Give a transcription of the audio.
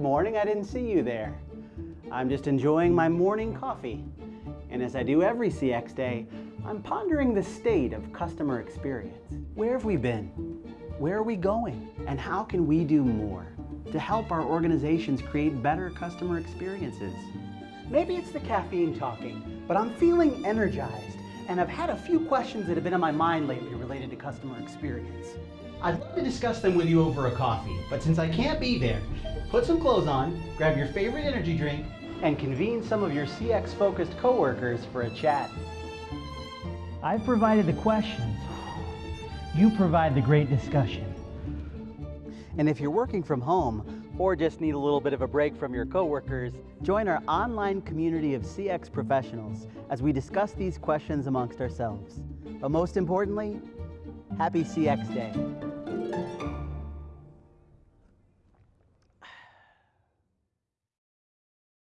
morning. I didn't see you there. I'm just enjoying my morning coffee. And as I do every CX day, I'm pondering the state of customer experience. Where have we been? Where are we going? And how can we do more to help our organizations create better customer experiences? Maybe it's the caffeine talking, but I'm feeling energized and I've had a few questions that have been on my mind lately related to customer experience. I'd love to discuss them with you over a coffee, but since I can't be there, put some clothes on, grab your favorite energy drink, and convene some of your CX-focused coworkers for a chat. I've provided the questions. You provide the great discussion. And if you're working from home or just need a little bit of a break from your coworkers, join our online community of CX professionals as we discuss these questions amongst ourselves. But most importantly, happy CX Day.